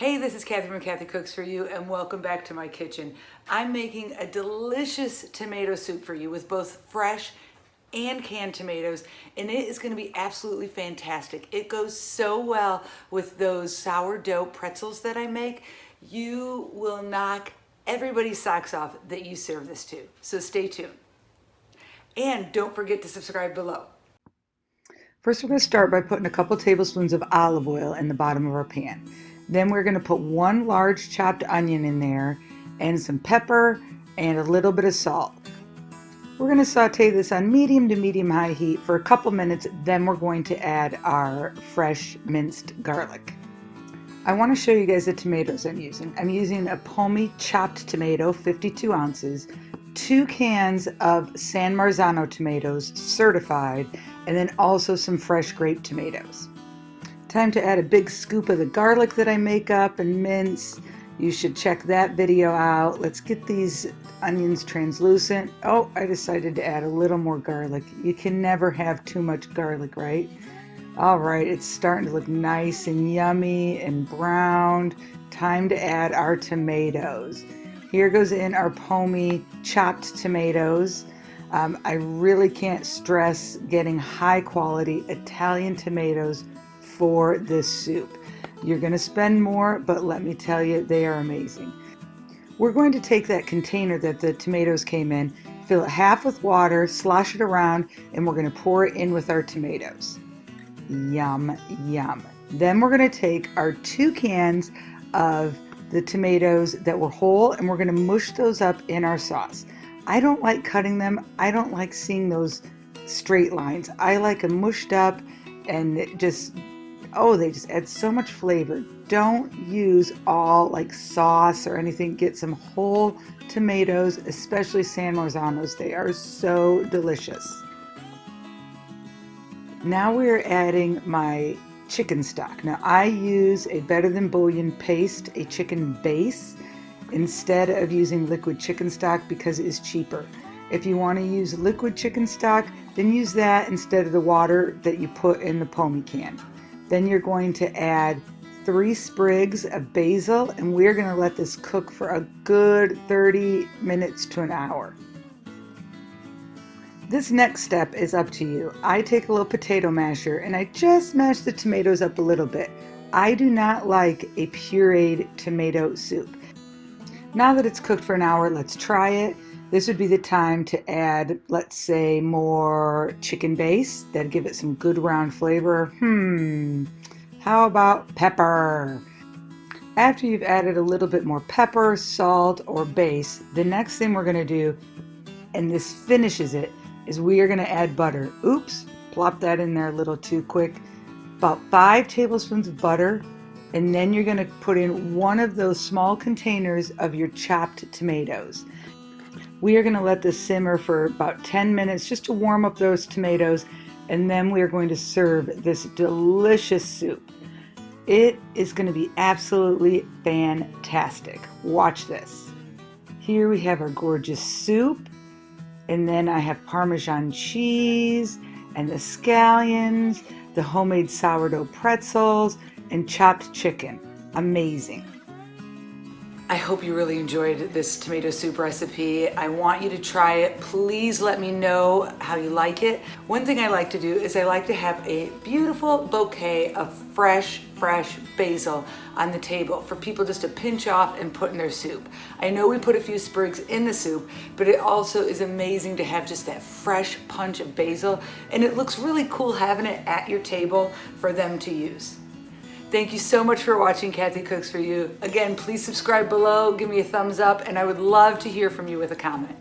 Hey, this is Kathy from Kathy Cooks For You and welcome back to my kitchen. I'm making a delicious tomato soup for you with both fresh and canned tomatoes and it is going to be absolutely fantastic. It goes so well with those sourdough pretzels that I make. You will knock everybody's socks off that you serve this to. So stay tuned. And don't forget to subscribe below. First, we're going to start by putting a couple tablespoons of olive oil in the bottom of our pan. Then we're going to put one large chopped onion in there and some pepper and a little bit of salt. We're going to saute this on medium to medium high heat for a couple minutes. Then we're going to add our fresh minced garlic. I want to show you guys the tomatoes I'm using. I'm using a Pomi chopped tomato, 52 ounces, two cans of San Marzano tomatoes, certified, and then also some fresh grape tomatoes. Time to add a big scoop of the garlic that I make up and mince. You should check that video out. Let's get these onions translucent. Oh, I decided to add a little more garlic. You can never have too much garlic, right? All right, it's starting to look nice and yummy and browned. Time to add our tomatoes. Here goes in our Pomi chopped tomatoes. Um, I really can't stress getting high quality Italian tomatoes for this soup. You're going to spend more, but let me tell you, they are amazing. We're going to take that container that the tomatoes came in, fill it half with water, slosh it around, and we're going to pour it in with our tomatoes. Yum, yum. Then we're going to take our two cans of the tomatoes that were whole and we're going to mush those up in our sauce. I don't like cutting them. I don't like seeing those straight lines. I like them mushed up and just oh, they just add so much flavor. Don't use all like sauce or anything. Get some whole tomatoes, especially San Marzanos. They are so delicious. Now we're adding my chicken stock. Now I use a Better Than Bouillon paste, a chicken base, instead of using liquid chicken stock because it is cheaper. If you want to use liquid chicken stock, then use that instead of the water that you put in the Pomi can. Then you're going to add three sprigs of basil and we're going to let this cook for a good 30 minutes to an hour. This next step is up to you. I take a little potato masher and I just mash the tomatoes up a little bit. I do not like a pureed tomato soup. Now that it's cooked for an hour, let's try it. This would be the time to add, let's say, more chicken base. That'd give it some good round flavor. Hmm, how about pepper? After you've added a little bit more pepper, salt, or base, the next thing we're gonna do, and this finishes it, is we are gonna add butter. Oops, plop that in there a little too quick. About five tablespoons of butter, and then you're gonna put in one of those small containers of your chopped tomatoes. We are going to let this simmer for about 10 minutes just to warm up those tomatoes and then we are going to serve this delicious soup. It is going to be absolutely fantastic. Watch this. Here we have our gorgeous soup and then I have Parmesan cheese and the scallions, the homemade sourdough pretzels, and chopped chicken. Amazing. I hope you really enjoyed this tomato soup recipe. I want you to try it. Please let me know how you like it. One thing I like to do is I like to have a beautiful bouquet of fresh, fresh basil on the table for people just to pinch off and put in their soup. I know we put a few sprigs in the soup, but it also is amazing to have just that fresh punch of basil and it looks really cool having it at your table for them to use. Thank you so much for watching Kathy Cooks For You. Again, please subscribe below, give me a thumbs up, and I would love to hear from you with a comment.